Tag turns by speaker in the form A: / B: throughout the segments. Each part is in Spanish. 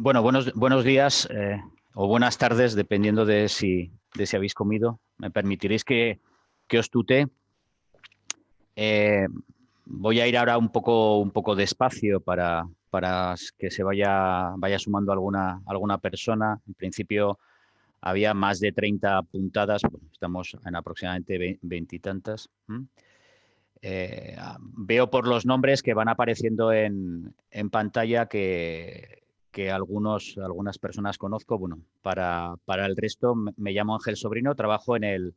A: Bueno, buenos, buenos días eh, o buenas tardes, dependiendo de si, de si habéis comido. Me permitiréis que, que os tute. Eh, voy a ir ahora un poco, un poco despacio para, para que se vaya, vaya sumando alguna, alguna persona. En principio había más de 30 puntadas, estamos en aproximadamente veintitantas. Eh, veo por los nombres que van apareciendo en, en pantalla que, que algunos, algunas personas conozco. Bueno, para, para, el resto me llamo Ángel Sobrino, trabajo en, el,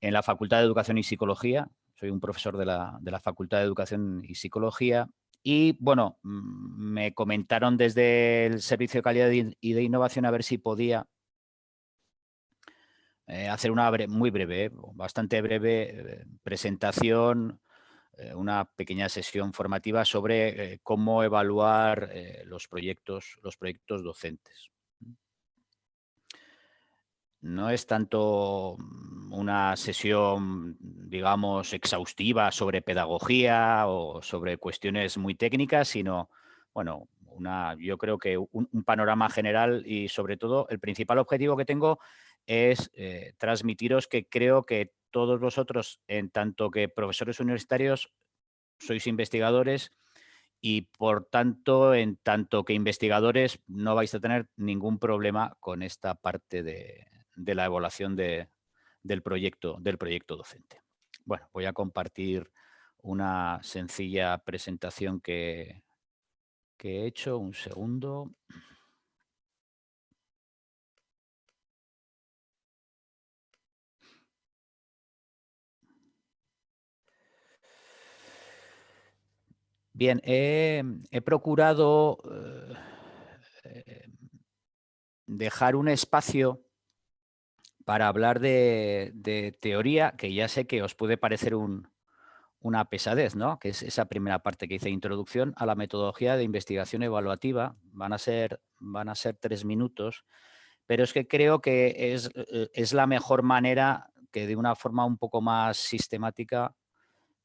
A: en la Facultad de Educación y Psicología. Soy un profesor de la, de la Facultad de Educación y Psicología. Y bueno, mm, me comentaron desde el Servicio de Calidad y de Innovación a ver si podía eh, hacer una muy breve, bastante breve eh, presentación eh, una pequeña sesión formativa sobre eh, cómo evaluar eh, los, proyectos, los proyectos docentes. No es tanto mm, una sesión, digamos, exhaustiva sobre pedagogía o sobre cuestiones muy técnicas, sino, bueno, una, yo creo que un, panorama general y sobre todo el principal objetivo que tengo es transmitiros que creo que todos vosotros, en tanto que profesores universitarios, sois investigadores y por tanto, en tanto que investigadores, no vais a tener ningún problema con esta parte de, la evaluación del, proyecto, docente. Bueno, voy a compartir una sencilla presentación que he hecho. Un segundo. Bien, he, procurado eh, dejar un espacio para hablar de, teoría, que ya sé que os puede parecer una pesadez, ¿no? que es esa primera parte que hice, introducción a la metodología de investigación evaluativa. Van a ser, van a ser tres minutos, pero es que creo que es, eh, es la mejor manera que de una forma un poco más sistemática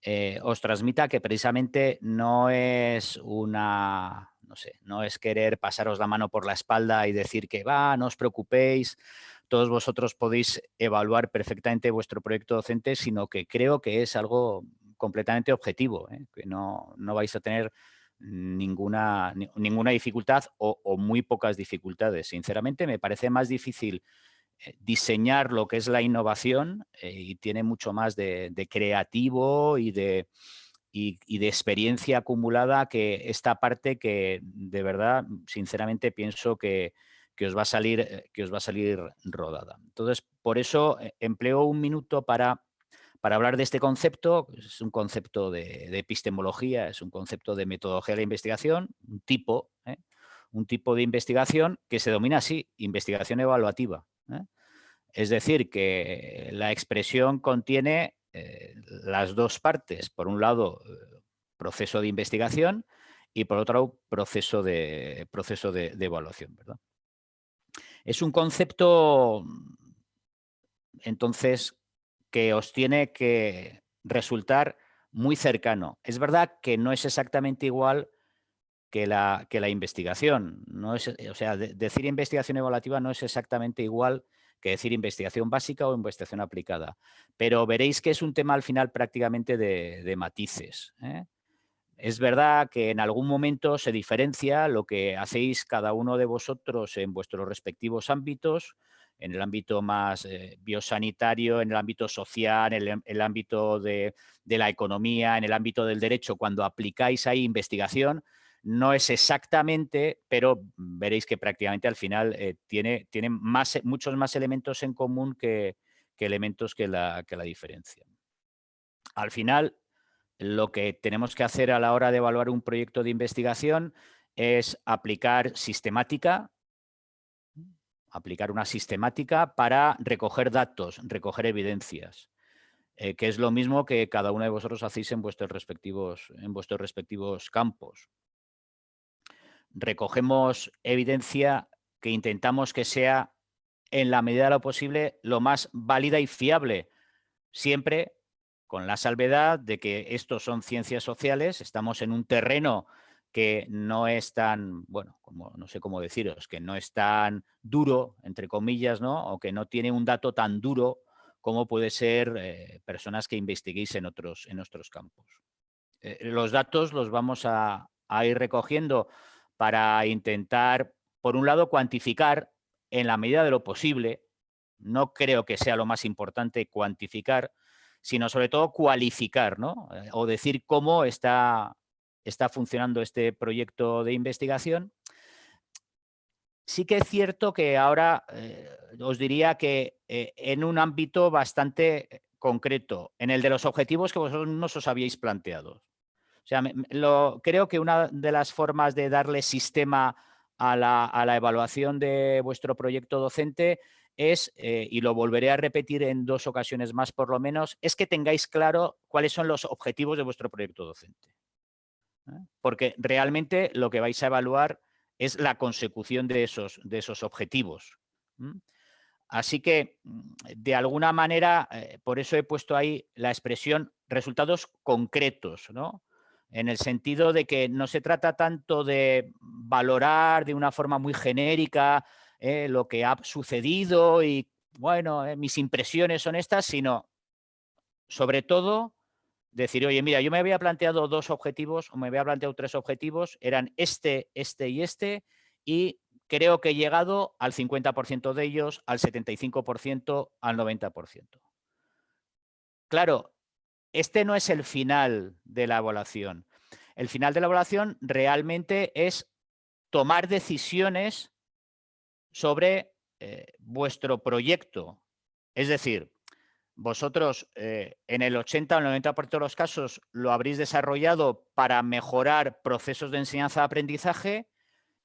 A: eh, os transmita que precisamente no es una, no sé, no es querer pasaros la mano por la espalda y decir que va, no os preocupéis, todos vosotros podéis evaluar perfectamente vuestro proyecto docente, sino que creo que es algo completamente objetivo, ¿eh? que no, no, vais a tener ninguna, ninguna dificultad o, muy pocas dificultades. Sinceramente, me parece más difícil diseñar lo que es la innovación eh, y tiene mucho más de, creativo y de, experiencia acumulada que esta parte que de verdad, sinceramente, pienso que, os va a salir, eh, que os va a salir rodada. Entonces, por eso empleo un minuto para, hablar de este concepto. Es un concepto de, epistemología, es un concepto de metodología de investigación, un tipo, un tipo de investigación que se domina así, investigación evaluativa. ¿Eh? Es decir, que la expresión contiene eh, las dos partes. Por un lado, eh, proceso de investigación y por otro proceso de, proceso de, evaluación. Es un concepto, entonces, que os tiene que resultar muy cercano. Es verdad que no es exactamente igual que la, que la investigación. No es, o sea, decir investigación evaluativa no es exactamente igual que decir investigación básica o investigación aplicada. Pero veréis que es un tema al final prácticamente de, matices. ¿eh? Es verdad que en algún momento se diferencia lo que hacéis cada uno de vosotros en vuestros respectivos ámbitos, en el ámbito más eh, biosanitario, en el ámbito social, en el, ámbito de, de, la economía, en el ámbito del derecho, cuando aplicáis ahí investigación, no es exactamente, pero veréis que prácticamente al final eh, tiene, más, muchos más elementos en común que, elementos que la, que la diferencian. Al final, lo que tenemos que hacer a la hora de evaluar un proyecto de investigación es aplicar sistemática, aplicar una sistemática para recoger datos, recoger evidencias, eh, que es lo mismo que cada uno de vosotros hacéis en vuestros respectivos, en vuestros respectivos campos recogemos evidencia que intentamos que sea en la medida de lo posible lo más válida y fiable, siempre con la salvedad de que estos son ciencias sociales, estamos en un terreno que no es tan, bueno, como no sé cómo deciros, que no es tan duro, entre comillas, ¿no? O que no tiene un dato tan duro como puede ser eh, personas que investiguéis en otros, en otros campos. Eh, los datos los vamos a, ir recogiendo para intentar, por un lado, cuantificar en la medida de lo posible, no creo que sea lo más importante cuantificar, sino sobre todo cualificar, ¿no? Eh, o decir cómo está está funcionando este proyecto de investigación. Sí que es cierto que ahora eh, os diría que eh, en un ámbito bastante concreto, en el de los objetivos que vosotros no os habíais planteado. O sea, creo que una de las formas de darle sistema a la, evaluación de vuestro proyecto docente es, eh, y lo volveré a repetir en dos ocasiones más por lo menos, es que tengáis claro cuáles son los objetivos de vuestro proyecto docente. ¿eh? porque realmente lo que vais a evaluar es la consecución de esos, de esos objetivos. Así que, mm, de alguna manera, eh, por eso he puesto ahí la expresión resultados concretos, ¿no? En el sentido de que no se trata tanto de valorar de una forma muy genérica eh, lo que ha sucedido y, bueno, mis impresiones son estas, sino sobre todo decir, oye, mira, yo me había planteado dos objetivos o me había planteado tres objetivos, eran este, este y este, y creo que he llegado al 50% de ellos, al 75%, al 90%. Claro, este no es el final de la evaluación. El final de la evaluación realmente es tomar decisiones sobre eh, vuestro proyecto. Es decir, vosotros eh, en el 80 o el 90% de los casos lo habréis desarrollado para mejorar procesos de enseñanza-aprendizaje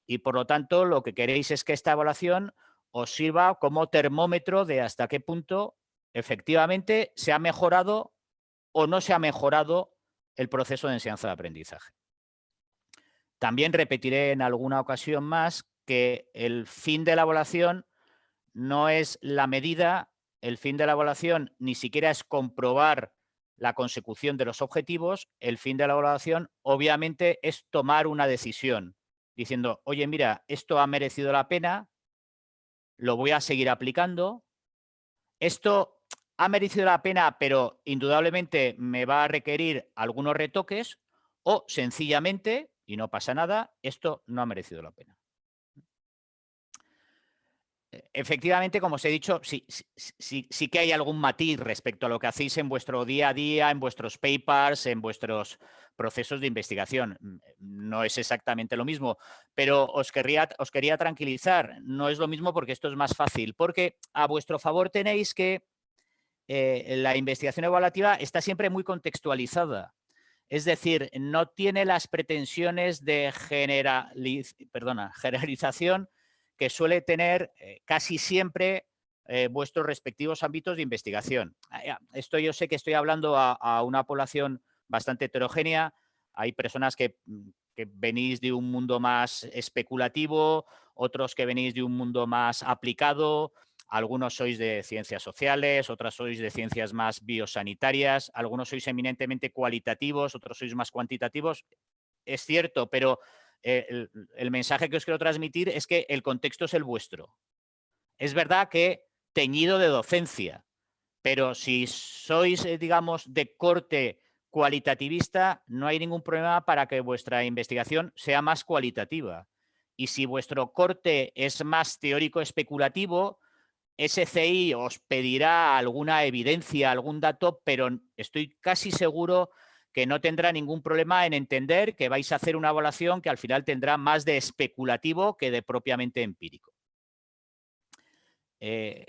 A: y por lo tanto lo que queréis es que esta evaluación os sirva como termómetro de hasta qué punto efectivamente se ha mejorado o no se ha mejorado el proceso de enseñanza-aprendizaje. También repetiré en alguna ocasión más que el fin de la evaluación no es la medida el fin de la evaluación ni siquiera es comprobar la consecución de los objetivos, el fin de la evaluación obviamente es tomar una decisión, diciendo, oye, mira, esto ha merecido la pena, lo voy a seguir aplicando, esto ha merecido la pena, pero indudablemente me va a requerir algunos retoques, o sencillamente, y no pasa nada, esto no ha merecido la pena efectivamente, como os he dicho, sí, sí, sí, que hay algún matiz respecto a lo que hacéis en vuestro día a día, en vuestros papers, en vuestros procesos de investigación. Mm, no es exactamente lo mismo, pero os, os quería tranquilizar. No es lo mismo porque esto es más fácil, porque a vuestro favor tenéis que eh, la investigación evaluativa está siempre muy contextualizada. Es decir, no tiene las pretensiones de generalización que suele tener eh, casi siempre eh, vuestros respectivos ámbitos de investigación. Ah, esto yo sé que estoy hablando a, una población bastante heterogénea. Hay personas mm, que, venís de un mundo más especulativo, otros que venís de un mundo más aplicado, algunos sois de ciencias sociales, otras sois de ciencias más biosanitarias, algunos sois eminentemente cualitativos, otros sois más cuantitativos. Es cierto, pero eh, el, mensaje que os quiero transmitir es que el contexto es el vuestro. Es verdad que teñido de docencia, pero si sois, eh, digamos, de corte cualitativista, no hay ningún problema para que vuestra investigación sea más cualitativa. Y si vuestro corte es más teórico especulativo, SCI os pedirá alguna evidencia, algún dato, pero estoy casi seguro que no tendrá ningún problema en entender que vais a hacer una evaluación que al final tendrá más de especulativo que de propiamente empírico. Eh,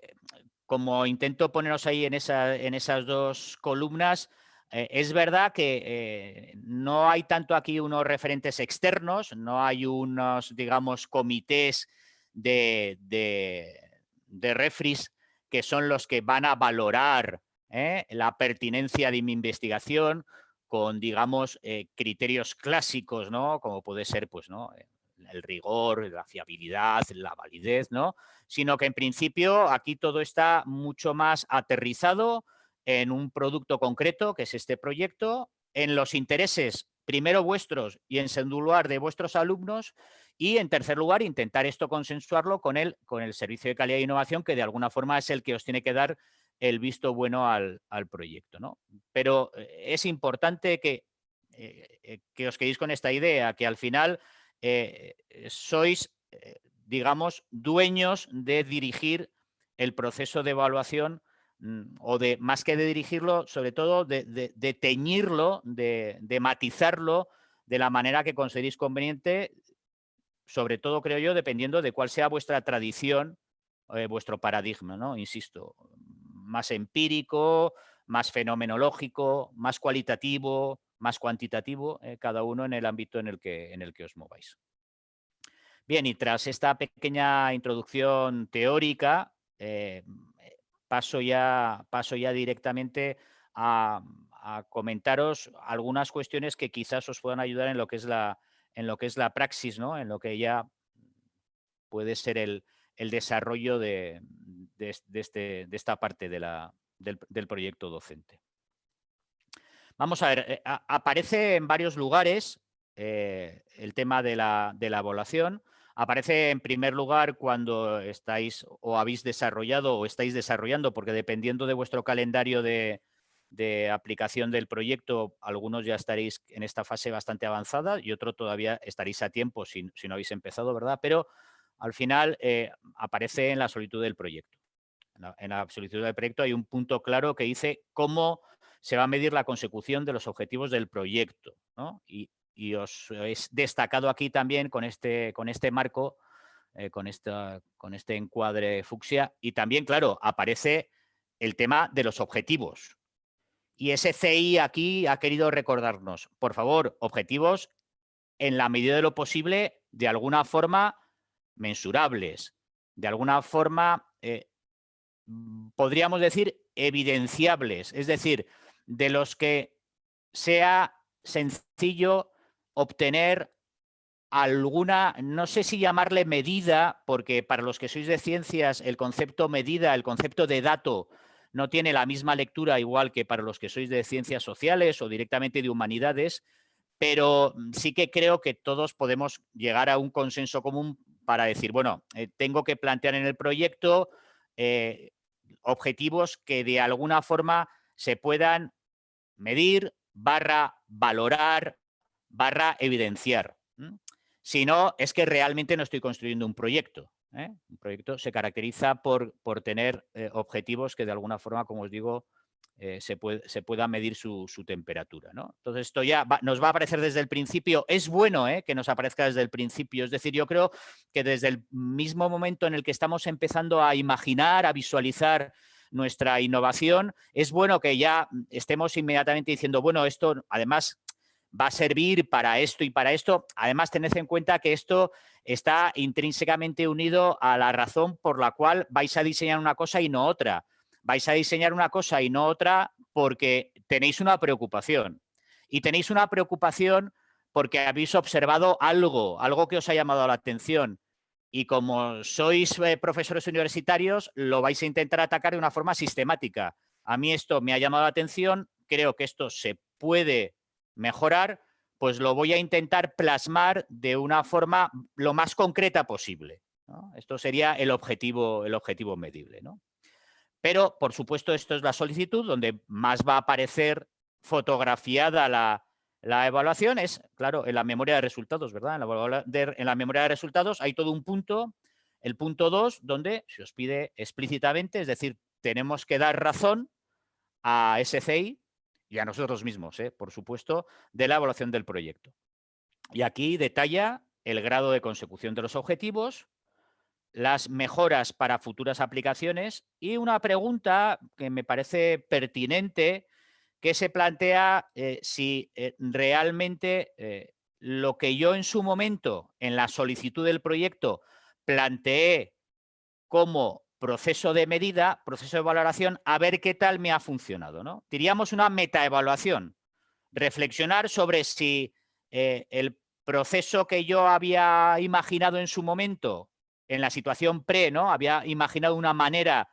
A: como intento poneros ahí en, esas dos columnas, eh, es verdad que eh, no hay tanto aquí unos referentes externos, no hay unos, digamos, comités de, de, refris que son los que van a valorar la pertinencia de mi investigación con, digamos, eh, criterios clásicos, ¿no? Como puede ser, pues, ¿no? Eh, el rigor, la fiabilidad, la validez, ¿no? Sino que en principio aquí todo está mucho más aterrizado en un producto concreto, que es este proyecto, en los intereses primero vuestros y en segundo lugar de vuestros alumnos y en tercer lugar intentar esto consensuarlo con el, con el servicio de calidad e innovación que de alguna forma es el que os tiene que dar el visto bueno al, proyecto. ¿no? Pero eh, es importante que, eh, eh, que os quedéis con esta idea, que al final sois, digamos, dueños de dirigir el proceso de evaluación mm, o de, más que de dirigirlo, sobre todo de, teñirlo, de, matizarlo de la manera que consideréis conveniente, sobre todo, creo yo, dependiendo de cuál sea vuestra tradición, vuestro paradigma, ¿no? Insisto, más empírico, más fenomenológico, más cualitativo, más cuantitativo, eh, cada uno en el ámbito en el, que, en el que os mováis. Bien, y tras esta pequeña introducción teórica, eh, paso, ya, paso ya directamente a, comentaros algunas cuestiones que quizás os puedan ayudar en lo que es la, en lo que es la praxis, ¿no? en lo que ya puede ser el, desarrollo de, este, de, esta parte del, proyecto docente. Vamos a ver, eh, aparece en varios lugares eh, el tema de la evaluación. Aparece en primer lugar cuando estáis o habéis desarrollado o estáis desarrollando, porque dependiendo de vuestro calendario de, aplicación del proyecto, algunos ya estaréis en esta fase bastante avanzada y otro todavía estaréis a tiempo si, no habéis empezado, ¿verdad? Pero al final eh, aparece en la solicitud del proyecto. En la, solicitud del proyecto hay un punto claro que dice cómo se va a medir la consecución de los objetivos del proyecto. Y, os he destacado aquí también con este, con este marco, eh, con, esta, con este encuadre fucsia, y también, claro, aparece el tema de los objetivos. Y ese CI aquí ha querido recordarnos, por favor, objetivos en la medida de lo posible, de alguna forma, mensurables, de alguna forma, eh, mm, podríamos decir, evidenciables, es decir, de los que sea sencillo obtener alguna, no sé si llamarle medida, porque para los que sois de ciencias el concepto medida, el concepto de dato, no tiene la misma lectura igual que para los que sois de ciencias sociales o directamente de humanidades, pero mm, sí que creo que todos podemos llegar a un consenso común para decir, bueno, eh, tengo que plantear en el proyecto eh, objetivos que de alguna forma se puedan medir, barra valorar, barra evidenciar. Si no, es que realmente no estoy construyendo un proyecto. ¿Eh? Un proyecto se caracteriza por, por tener objetivos que de alguna forma, como os digo, eh, se, pueda medir su, temperatura. ¿no? Entonces esto ya nos va a aparecer desde el principio. Es bueno ¿eh? que nos aparezca desde el principio. Es decir, yo creo que desde el mismo momento en el que estamos empezando a imaginar, a visualizar nuestra innovación, es bueno que ya estemos inmediatamente diciendo, bueno, esto además va a servir para esto y para esto. Además, tened en cuenta que esto está intrínsecamente unido a la razón por la cual vais a diseñar una cosa y no otra vais a diseñar una cosa y no otra porque tenéis una preocupación. Y tenéis una preocupación porque habéis observado algo, algo que os ha llamado la atención. Y como sois eh, profesores universitarios, lo vais a intentar atacar de una forma sistemática. A mí esto me ha llamado la atención, creo que esto se puede mejorar, pues lo voy a intentar plasmar de una forma lo más concreta posible. Esto sería el objetivo, el objetivo medible. ¿no? Pero, por supuesto, esto es la solicitud, donde más va a aparecer fotografiada la, evaluación, es, claro, en la memoria de resultados, ¿verdad? En la, memoria de resultados hay todo un punto, el punto 2, donde se os pide explícitamente, es decir, tenemos que dar razón a SCI y a nosotros mismos, ¿eh? por supuesto, de la evaluación del proyecto. Y aquí detalla el grado de consecución de los objetivos, las mejoras para futuras aplicaciones y una pregunta que me parece pertinente que se plantea eh, si eh, realmente lo que yo en su momento en la solicitud del proyecto planteé como proceso de medida, proceso de valoración, a ver qué tal me ha funcionado. ¿no? Diríamos una metaevaluación, reflexionar sobre si el proceso que yo había imaginado en su momento en la situación pre, ¿no? Había imaginado una manera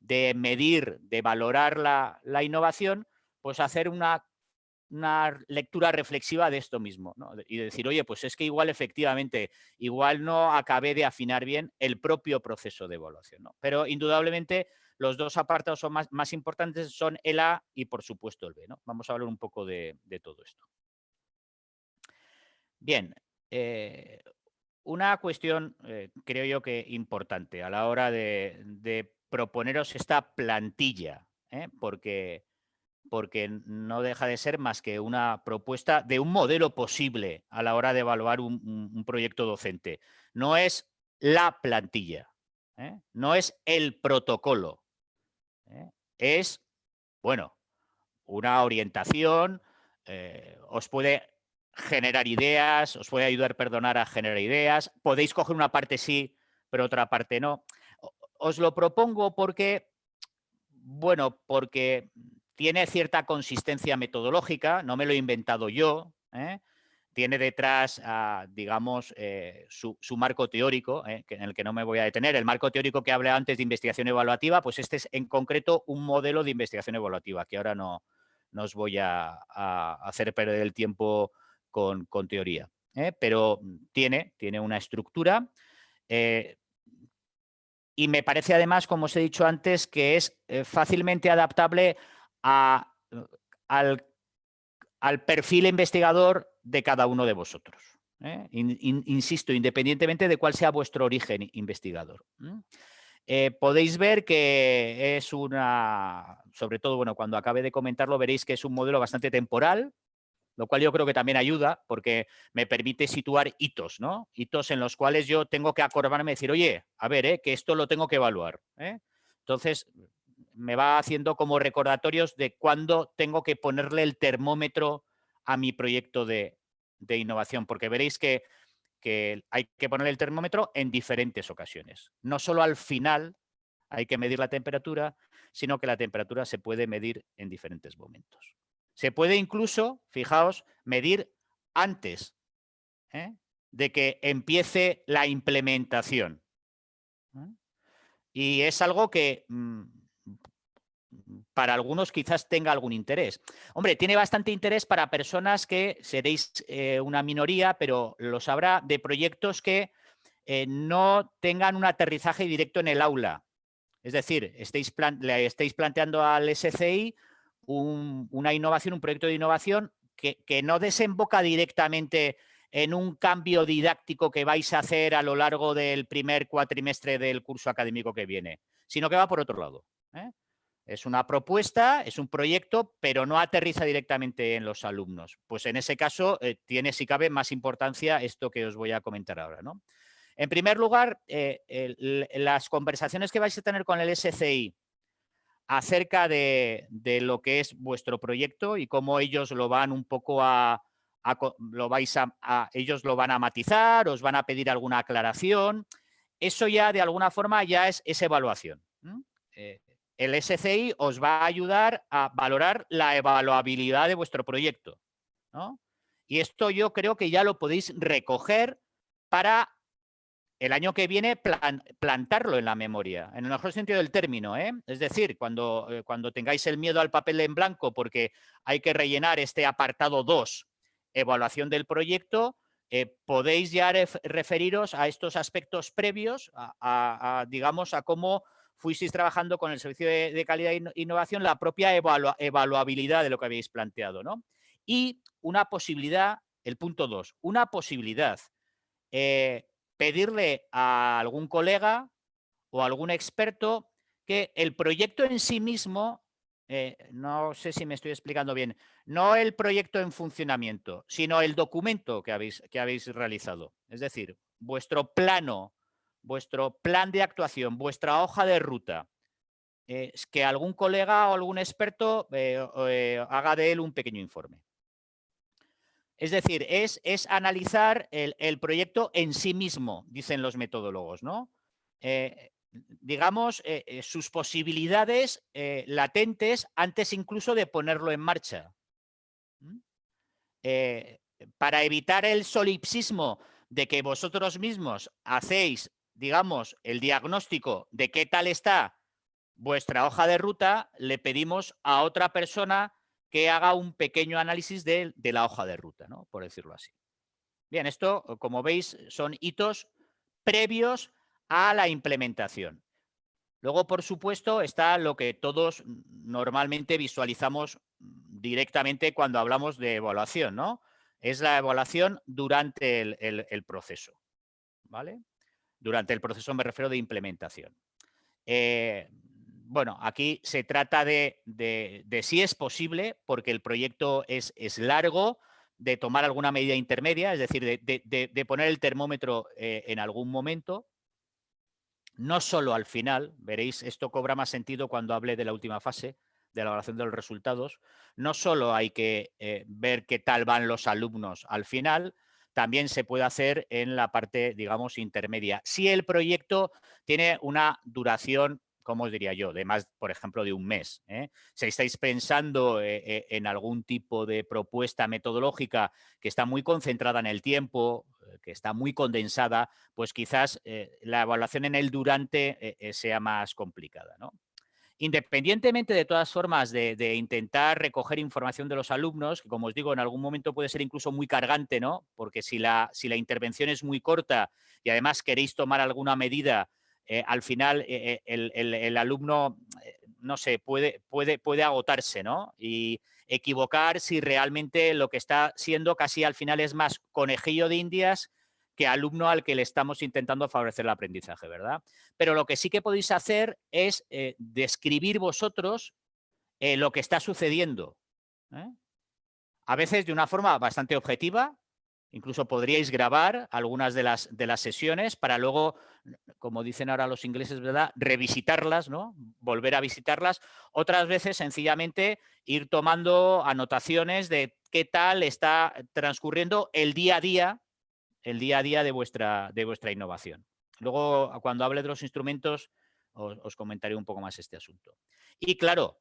A: de medir, de valorar la, innovación, pues hacer una, una lectura reflexiva de esto mismo y decir, oye, pues es que igual efectivamente, igual no acabé de afinar bien el propio proceso de evaluación. Pero indudablemente los dos apartados son más, importantes son el A y por supuesto el B. ¿no? Vamos a hablar un poco de, todo esto. Bien, eh, una cuestión eh, creo yo que importante a la hora de, proponeros esta plantilla, ¿eh? porque, porque no deja de ser más que una propuesta de un modelo posible a la hora de evaluar un, proyecto docente. No es la plantilla, no es el protocolo, es, bueno, una orientación, os puede generar ideas, os puede ayudar, perdonar, a generar ideas. Podéis coger una parte sí, pero otra parte no. Os lo propongo porque, bueno, porque tiene cierta consistencia metodológica, no me lo he inventado yo, ¿eh? tiene detrás, ah, digamos, eh, su, marco teórico, ¿eh? en el que no me voy a detener. El marco teórico que hablé antes de investigación evaluativa, pues este es en concreto un modelo de investigación evaluativa, que ahora no, no os voy a, hacer perder el tiempo con, teoría. ¿eh? Pero tiene, tiene una estructura y me parece además, como os he dicho antes, que es fácilmente adaptable a, al, perfil investigador de cada uno de vosotros. insisto, independientemente de cuál sea vuestro origen investigador. podéis ver que es una, sobre todo bueno, cuando acabe de comentarlo veréis que es un modelo bastante temporal, lo cual yo creo que también ayuda porque me permite situar hitos, ¿no? Hitos en los cuales yo tengo que acordarme y decir, oye, a ver, ¿eh? que esto lo tengo que evaluar. ¿eh? Entonces, me va haciendo como recordatorios de cuándo tengo que ponerle el termómetro a mi proyecto de, innovación, porque veréis que, que hay que ponerle el termómetro en diferentes ocasiones. No solo al final hay que medir la temperatura, sino que la temperatura se puede medir en diferentes momentos. Se puede incluso, fijaos, medir antes ¿eh? de que empiece la implementación. ¿eh? Y es algo que mm, para algunos quizás tenga algún interés. Hombre, tiene bastante interés para personas que seréis eh, una minoría, pero lo sabrá, de proyectos que no tengan un aterrizaje directo en el aula. Es decir, estéis le estáis planteando al SCI una innovación, un proyecto de innovación que, no desemboca directamente en un cambio didáctico que vais a hacer a lo largo del primer cuatrimestre del curso académico que viene, sino que va por otro lado. ¿eh? Es una propuesta, es un proyecto, pero no aterriza directamente en los alumnos. Pues en ese caso eh, tiene, si cabe, más importancia esto que os voy a comentar ahora. ¿no? En primer lugar, eh, las conversaciones que vais a tener con el SCI acerca de, lo que es vuestro proyecto y cómo ellos lo van un poco a, lo vais a, ellos lo van a matizar, os van a pedir alguna aclaración. Eso ya de alguna forma ya es, evaluación. Eh, el SCI os va a ayudar a valorar la evaluabilidad de vuestro proyecto. Y esto yo creo que ya lo podéis recoger para el año que viene plantarlo en la memoria, en el mejor sentido del término. ¿eh? Es decir, cuando, eh, cuando tengáis el miedo al papel en blanco porque hay que rellenar este apartado 2, evaluación del proyecto, eh, podéis ya referiros a estos aspectos previos, a, digamos, a cómo fuisteis trabajando con el servicio de, calidad e innovación, la propia evaluabilidad de lo que habéis planteado. ¿no? Y una posibilidad, el punto 2, una posibilidad pedirle a algún colega o algún experto que el proyecto en sí mismo, eh, no sé si me estoy explicando bien, no el proyecto en funcionamiento, sino el documento que habéis, que habéis realizado. Es decir, vuestro plano, vuestro plan de actuación, vuestra hoja de ruta, es que algún colega o algún experto eh, eh, haga de él un pequeño informe. Es decir, es, es analizar el, proyecto en sí mismo, dicen los metodólogos, ¿no? Eh, digamos, eh, eh, sus posibilidades latentes antes incluso de ponerlo en marcha. para evitar el solipsismo de que vosotros mismos hacéis, digamos, el diagnóstico de qué tal está vuestra hoja de ruta, le pedimos a otra persona que haga un pequeño análisis de, la hoja de ruta, ¿no? por decirlo así. Bien, esto, como veis, son hitos previos a la implementación. Luego, por supuesto, está lo que todos normalmente visualizamos directamente cuando hablamos de evaluación, ¿no? Es la evaluación durante el, proceso, ¿vale? Durante el proceso me refiero de implementación. Eh, bueno, aquí se trata de, si es posible, porque el proyecto es, largo, de tomar alguna medida intermedia, es decir, de, poner el termómetro eh, en algún momento, no solo al final, veréis, esto cobra más sentido cuando hable de la última fase, de la evaluación de los resultados, no solo hay que eh, ver qué tal van los alumnos al final, también se puede hacer en la parte, digamos, intermedia. Si el proyecto tiene una duración ¿cómo os diría yo? De más, por ejemplo, de un mes. ¿eh? Si estáis pensando eh, eh, en algún tipo de propuesta metodológica que está muy concentrada en el tiempo, que está muy condensada, pues quizás la evaluación en el durante sea más complicada. Independientemente de todas formas de, intentar recoger información de los alumnos, que como os digo, en algún momento puede ser incluso muy cargante, ¿no? Porque si la, intervención es muy corta y además queréis tomar alguna medida eh, al final eh, eh, el, alumno, no sé, puede, puede, puede agotarse, ¿no? Y equivocar si realmente lo que está siendo casi al final es más conejillo de indias que alumno al que le estamos intentando favorecer el aprendizaje, ¿verdad? Pero lo que sí que podéis hacer es describir vosotros lo que está sucediendo. A veces de una forma bastante objetiva, Incluso podríais grabar algunas de las, de las sesiones para luego, como dicen ahora los ingleses, ¿verdad? Revisitarlas, ¿no? Volver a visitarlas. Otras veces, sencillamente, ir tomando anotaciones de qué tal está transcurriendo el día a día, el día a día de vuestra, de vuestra innovación. Luego, cuando hable de los instrumentos, os, comentaré un poco más este asunto. Y claro,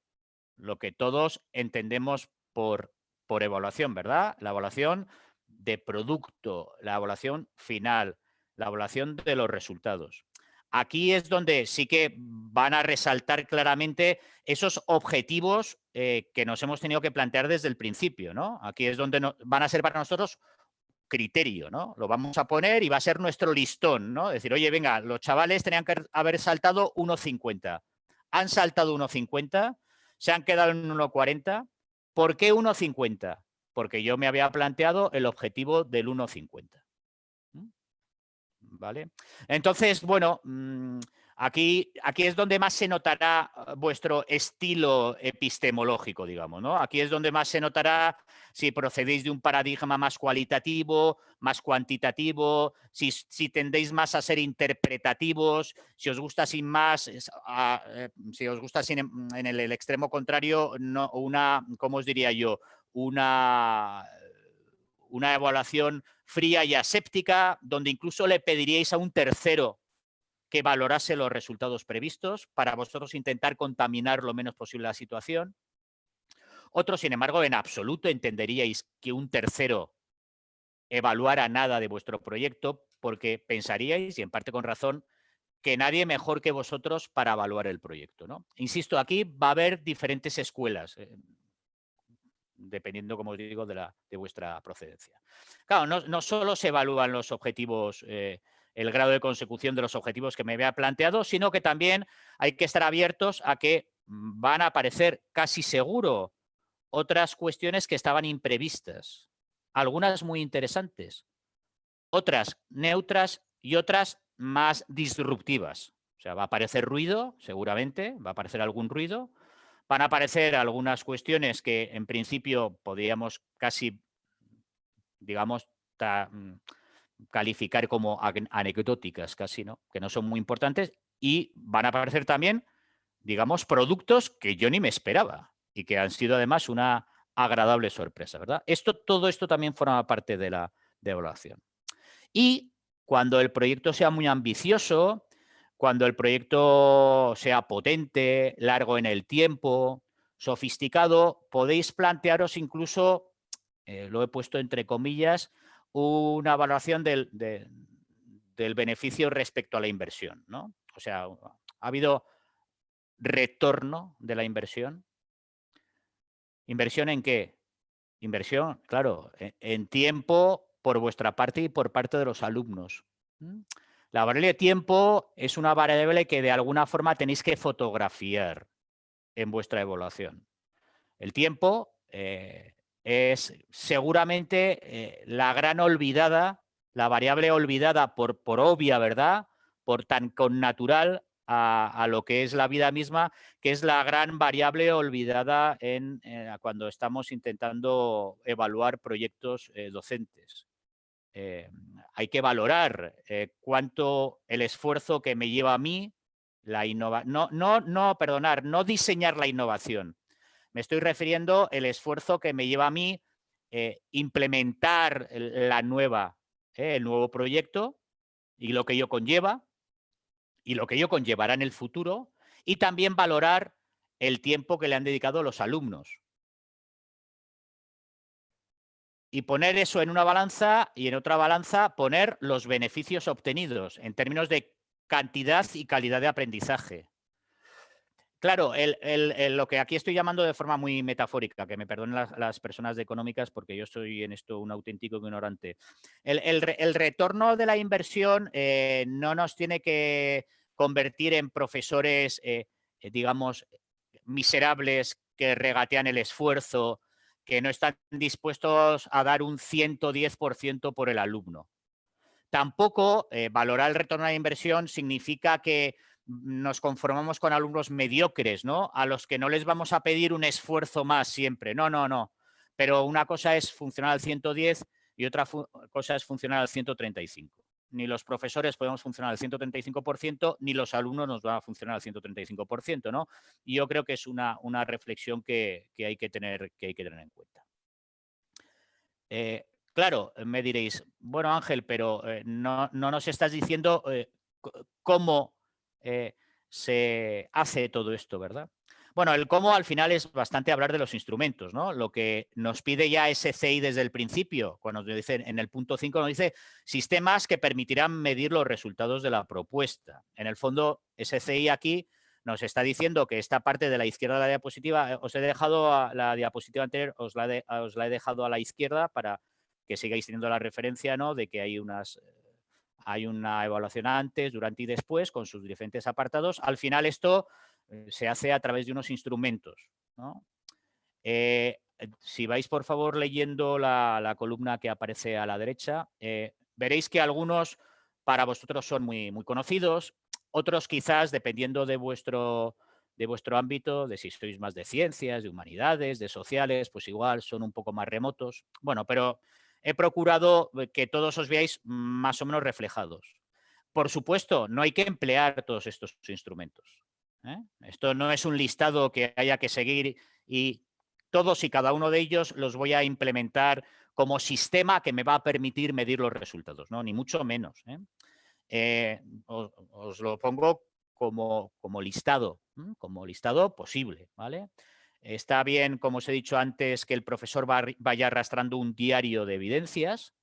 A: lo que todos entendemos por, por evaluación, ¿verdad? La evaluación de producto, la evaluación final, la evaluación de los resultados. Aquí es donde sí que van a resaltar claramente esos objetivos eh, que nos hemos tenido que plantear desde el principio. ¿no? Aquí es donde van a ser para nosotros criterio, ¿no? Lo vamos a poner y va a ser nuestro listón, ¿no? Decir, oye, venga, los chavales tenían que haber saltado 1.50. Han saltado 1.50, se han quedado en 1.40. ¿Por qué 1.50? porque yo me había planteado el objetivo del 1,50. ¿Vale? Entonces, bueno, mm, aquí, aquí es donde más se notará ah, vuestro estilo epistemológico, digamos, ¿no? Aquí es donde más se notará si procedéis de un paradigma más cualitativo, más cuantitativo, si, si tendéis más a ser interpretativos, si os gusta sin más, eh, si os gusta sin, en el, el, extremo contrario, no, una, ¿cómo os diría yo? una, una evaluación fría y aséptica, donde incluso le pediríais a un tercero que valorase los resultados previstos para vosotros intentar contaminar lo menos posible la situación. Otros, sin embargo, en absoluto entenderíais que un tercero evaluara nada de vuestro proyecto porque pensaríais, y en parte con razón, que nadie mejor que vosotros para evaluar el proyecto. ¿no? Insisto, aquí va a haber diferentes escuelas. Eh, dependiendo, como os digo, de, vuestra procedencia. Claro, no, solo se evalúan los objetivos, eh, el grado de consecución de los objetivos que me había planteado, sino que también hay que estar abiertos a que van a aparecer casi seguro otras cuestiones que estaban imprevistas, algunas muy interesantes, otras neutras y otras más disruptivas. O sea, va a aparecer ruido, seguramente, va a aparecer algún ruido, Van a aparecer algunas cuestiones que en principio podríamos casi, digamos, mm, calificar como anecdóticas casi, ¿no? Que no son muy importantes y van a aparecer también, digamos, productos que yo ni me esperaba y que han sido además una agradable sorpresa, ¿verdad? Esto, todo esto también forma parte de la de evaluación. Y cuando el proyecto sea muy ambicioso, cuando el proyecto sea potente, largo en el tiempo, sofisticado, podéis plantearos incluso, eh, lo he puesto entre comillas, una valoración del, del, beneficio respecto a la inversión. ¿no? O sea, ha habido retorno de la inversión. ¿Inversión en qué? Inversión, claro, e, en, tiempo por vuestra parte y por parte de los alumnos. La variable de tiempo es una variable que de alguna forma tenéis que fotografiar en vuestra evaluación. El tiempo eh, es seguramente eh, la gran olvidada, la variable olvidada por, por obvia, ¿verdad? Por tan connatural a, lo que es la vida misma, que es la gran variable olvidada en, eh, cuando estamos intentando evaluar proyectos eh, docentes. Hay que valorar cuánto el esfuerzo que me lleva a mí, la innova no, no, no, perdonar, no diseñar la innovación. Me estoy refiriendo el esfuerzo que me lleva a mí implementar la nueva, el nuevo proyecto y lo que ello conlleva, y lo que ello conllevará en el futuro y también valorar el tiempo que le han dedicado los alumnos. Y poner eso en una balanza y en otra balanza poner los beneficios obtenidos en términos de cantidad y calidad de aprendizaje. Claro, lo que aquí estoy llamando de forma muy metafórica, que me perdonen las, personas de económicas porque yo soy en esto un auténtico ignorante. El, retorno de la inversión eh, no nos tiene que convertir en profesores, eh, eh, digamos, miserables que regatean el esfuerzo, que no están dispuestos a dar un 110% por el alumno. Tampoco valorar el retorno a la inversión significa que nos conformamos con alumnos mediocres, ¿no? A los que no les vamos a pedir un esfuerzo más siempre. No, no, no. Pero una cosa es funcionar al 110 y otra cosa es funcionar al 135. Ni los profesores podemos funcionar al 135%, ni los alumnos nos van a funcionar al 135%, ¿no? Y yo creo que es una, una reflexión que, hay que tener, que hay que tener en cuenta. Eh, claro, me diréis, bueno Ángel, pero eh, no, nos estás diciendo eh, cómo eh, se hace todo esto, ¿verdad? Bueno, el cómo al final es bastante hablar de los instrumentos, ¿no? Lo que nos pide ya SCI desde el principio, cuando nos dice en el punto 5 nos dice sistemas que permitirán medir los resultados de la propuesta. En el fondo, SCI aquí nos está diciendo que esta parte de la izquierda de la diapositiva, eh, os he dejado la diapositiva anterior, os la, os la he dejado a la izquierda para que sigáis teniendo la referencia, ¿no? De que hay unas hay una evaluación antes, durante y después con sus diferentes apartados. Al final esto eh, se hace a través de unos instrumentos. Eh, si vais por favor leyendo la, columna que aparece a la derecha, eh, veréis que algunos para vosotros son muy, muy conocidos, otros quizás dependiendo de vuestro, de vuestro ámbito, de si sois más de ciencias, de humanidades, de sociales, pues igual son un poco más remotos. Bueno, pero he procurado eh, que todos os veáis más o menos reflejados. Por supuesto, no hay que emplear todos estos instrumentos. ¿eh? Esto no es un listado que haya que seguir y todos y cada uno de ellos los voy a implementar como sistema que me va a permitir medir los resultados, ¿no? ni mucho menos. ¿eh? os, lo pongo como, como listado, como listado posible. ¿vale? Está bien, como os he dicho antes, que el profesor vaya arrastrando un diario de evidencias,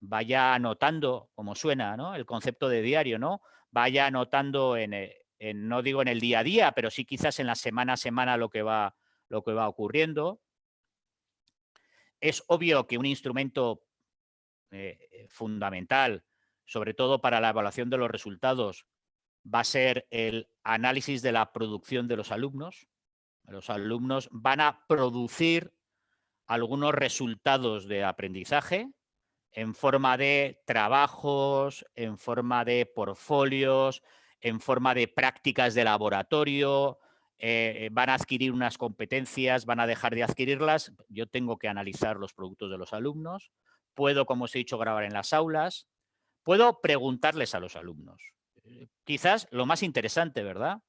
A: vaya anotando, como suena, ¿no? El concepto de diario, ¿no? Vaya anotando eh, en, no digo en el día a día, pero sí quizás en la semana a semana lo que va, lo que va ocurriendo. Es obvio que un instrumento eh, fundamental, sobre todo para la evaluación de los resultados, va a ser el análisis de la producción de los alumnos. Los alumnos van a producir algunos resultados de aprendizaje en forma de trabajos, en forma de portfolios, en forma de prácticas de laboratorio, eh, van a adquirir unas competencias, van a dejar de adquirirlas. Yo tengo que analizar los productos de los alumnos. Puedo, como os he dicho, grabar en las aulas. Puedo preguntarles a los alumnos. Eh, quizás lo más interesante, ¿verdad?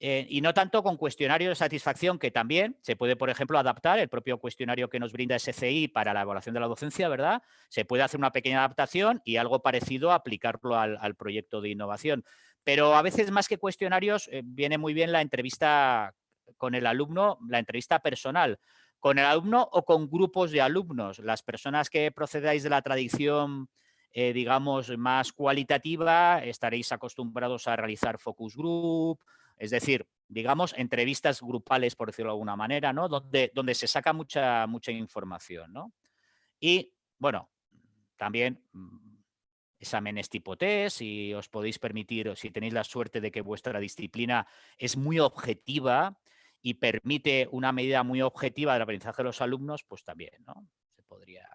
A: Eh, y no tanto con cuestionario de satisfacción, que también se puede, por ejemplo, adaptar el propio cuestionario que nos brinda SCI para la evaluación de la docencia, ¿verdad? Se puede hacer una pequeña adaptación y algo parecido aplicarlo al, proyecto de innovación. Pero a veces más que cuestionarios eh, viene muy bien la entrevista con el alumno, la entrevista personal, con el alumno o con grupos de alumnos. Las personas que procedáis de la tradición eh, digamos, más cualitativa, estaréis acostumbrados a realizar focus group, es decir, digamos, entrevistas grupales, por decirlo de alguna manera, ¿no? Donde, donde se saca mucha, mucha información, ¿no? Y, bueno, también mm, exámenes tipo test, si os podéis permitir, si tenéis la suerte de que vuestra disciplina es muy objetiva y permite una medida muy objetiva del aprendizaje de los alumnos, pues también, ¿no? Se podría...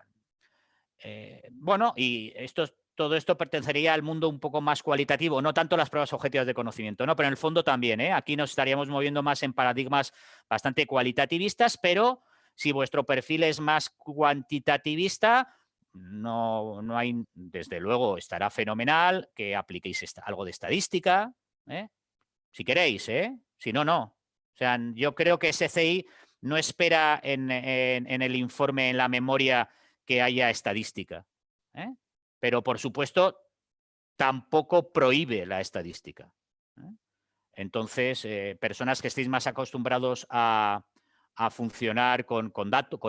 A: Eh, bueno, y esto todo esto pertenecería al mundo un poco más cualitativo, no tanto las pruebas objetivas de conocimiento, ¿no? pero en el fondo también. ¿eh? Aquí nos estaríamos moviendo más en paradigmas bastante cualitativistas, pero si vuestro perfil es más cuantitativista, no, no hay, desde luego, estará fenomenal que apliquéis algo de estadística, ¿eh? si queréis, ¿eh? si no, no. O sea, yo creo que SCI no espera en, en el informe, en la memoria, que haya estadística. ¿eh? Pero por supuesto tampoco prohíbe la estadística. ¿eh? Entonces, eh, personas que estéis más acostumbrados a, funcionar con,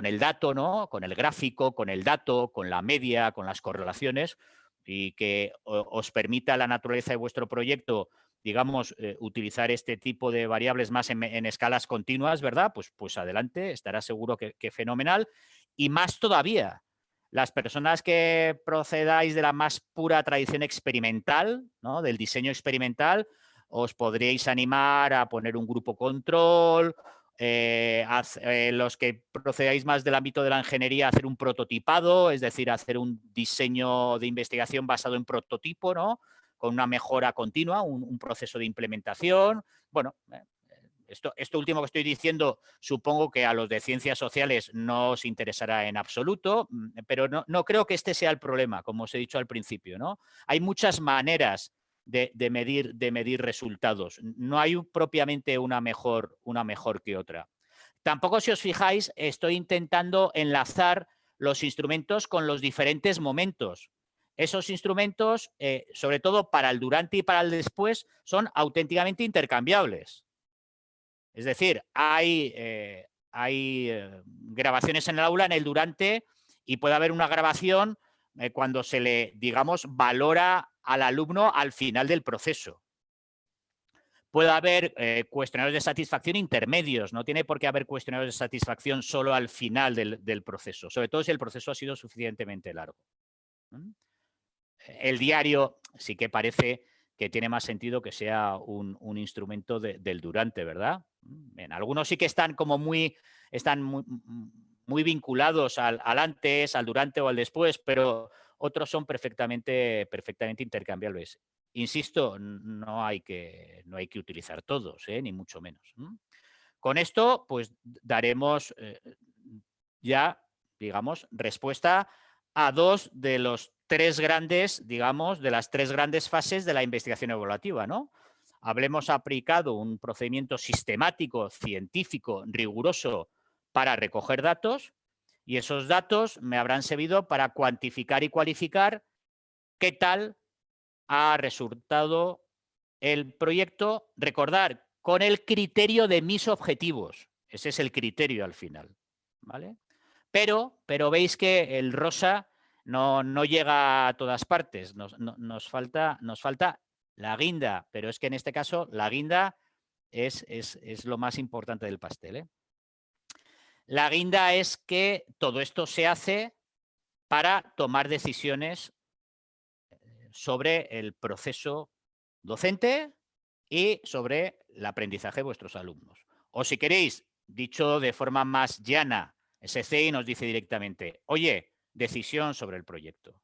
A: el dato, ¿no? con el gráfico, con el dato, con la media, con las correlaciones, y que os permita la naturaleza de vuestro proyecto, digamos, eh, utilizar este tipo de variables más en, escalas continuas, ¿verdad? Pues, pues adelante, estará seguro que fenomenal. Y más todavía, las personas que procedáis de la más pura tradición experimental, ¿no? del diseño experimental, os podríais animar a poner un grupo control, eh, eh, los que procedáis más del ámbito de la ingeniería, hacer un prototipado, es decir, hacer un diseño de investigación basado en prototipo, ¿no? con una mejora continua, un, proceso de implementación. Bueno, esto, último que estoy diciendo supongo que a los de ciencias sociales no os interesará en absoluto, mm, pero no, creo que este sea el problema, como os he dicho al principio. ¿no? Hay muchas maneras de, medir, de medir resultados. No hay propiamente una mejor, una mejor que otra. Tampoco, si os fijáis, estoy intentando enlazar los instrumentos con los diferentes momentos. Esos instrumentos, eh, sobre todo para el durante y para el después, son auténticamente intercambiables. Es decir, hay, eh, eh, grabaciones en el aula en el durante y puede haber una grabación eh, cuando se le, digamos, valora al alumno al final del proceso. Puede haber cuestionarios de satisfacción intermedios, no tiene por qué haber cuestionarios de satisfacción solo al final del, proceso, sobre todo si el proceso ha sido suficientemente largo. El diario sí que parece que tiene más sentido que sea un, instrumento del durante, ¿verdad? En algunos sí que están como muy, están muy, vinculados al, antes, al durante o al después, pero otros son perfectamente, perfectamente intercambiables. Insisto, no hay que, no hay que utilizar todos, ¿eh? ni mucho menos. Con esto, pues daremos eh, ya, digamos, respuesta a dos de los tres grandes, digamos, de las tres grandes fases de la investigación evaluativa, ¿no? hablemos aplicado un procedimiento sistemático, científico, riguroso para recoger datos y esos datos me habrán servido para cuantificar y cualificar qué tal ha resultado el proyecto, recordar, con el criterio de mis objetivos. Ese es el criterio al final. ¿vale? Pero, pero veis que el rosa no, no llega a todas partes. Nos, nos, falta, nos falta la guinda, pero es que en este caso la guinda es, es, lo más importante del pastel. ¿eh? La guinda es que todo esto se hace para tomar decisiones eh, sobre el proceso docente y sobre el aprendizaje de vuestros alumnos. O si queréis, dicho de forma más llana, SCI nos dice directamente, oye, decisión sobre el proyecto.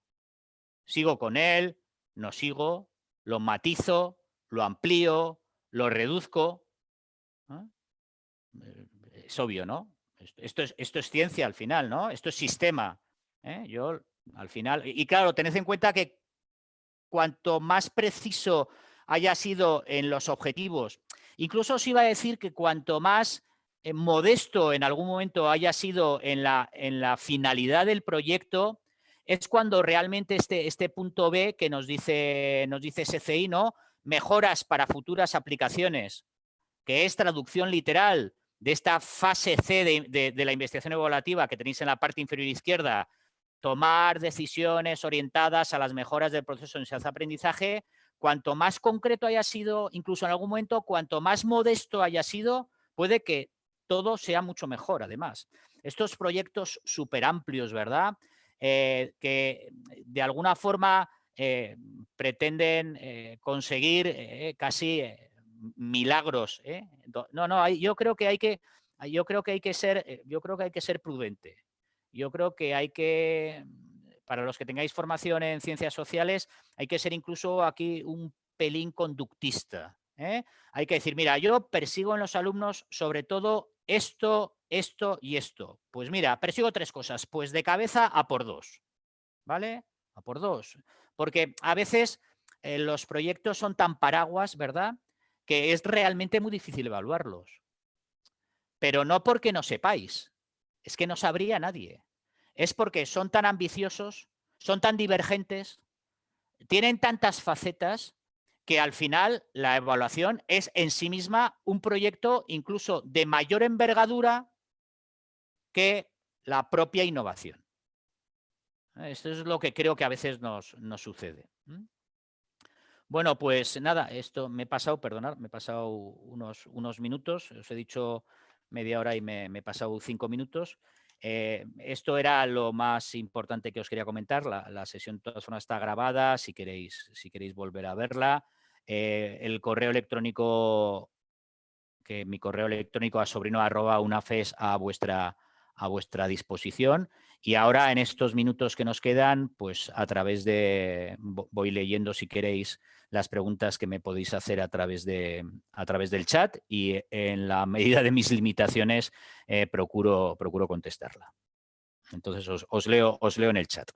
A: ¿Sigo con él? ¿No sigo? lo matizo, lo amplío, lo reduzco. Eh, es obvio, ¿no? Esto es, esto es ciencia al final, ¿no? Esto es sistema. ¿eh? Yo, al final, y claro, tened en cuenta que cuanto más preciso haya sido en los objetivos, incluso os iba a decir que cuanto más modesto en algún momento haya sido en la, en la finalidad del proyecto, es cuando realmente este, este punto B que nos dice, nos dice SCI, ¿no? mejoras para futuras aplicaciones, que es traducción literal de esta fase C de, la investigación evaluativa que tenéis en la parte inferior izquierda, tomar decisiones orientadas a las mejoras del proceso de enseñanza-aprendizaje, cuanto más concreto haya sido, incluso en algún momento, cuanto más modesto haya sido, puede que todo sea mucho mejor, además. Estos proyectos súper amplios, ¿verdad? Eh, que de alguna forma eh, pretenden eh, conseguir casi milagros. No, no, yo creo que hay que, yo creo que hay que ser, yo creo que hay que ser prudente. Yo creo que hay que, para los que tengáis formación en ciencias sociales, hay que ser incluso aquí un pelín conductista. Hay que decir, mira, yo persigo en los alumnos sobre todo esto, esto y esto. Pues mira, persigo tres cosas. Pues de cabeza a por dos. ¿Vale? A por dos. Porque a veces eh, los proyectos son tan paraguas, ¿verdad? Que es realmente muy difícil evaluarlos. Pero no porque no sepáis. Es que no sabría nadie. Es porque son tan ambiciosos, son tan divergentes, tienen tantas facetas que al final la evaluación es en sí misma un proyecto incluso de mayor envergadura que la propia innovación. Esto es lo que creo que a veces nos, sucede. Bueno, pues nada, esto me he pasado, perdonad, me he pasado unos, unos minutos, os he dicho media hora y me, he pasado cinco minutos. Eh, esto era lo más importante que os quería comentar. La, sesión de todas formas está grabada, si queréis, si queréis volver a verla. Eh, el correo electrónico, que mi correo electrónico a sobrino arroba unafes a vuestra, a vuestra disposición. Y ahora en estos minutos que nos quedan, pues a través de, voy leyendo si queréis las preguntas que me podéis hacer a través, de, a través del chat y en la medida de mis limitaciones eh, procuro, procuro contestarla. Entonces os, leo, os leo en el chat.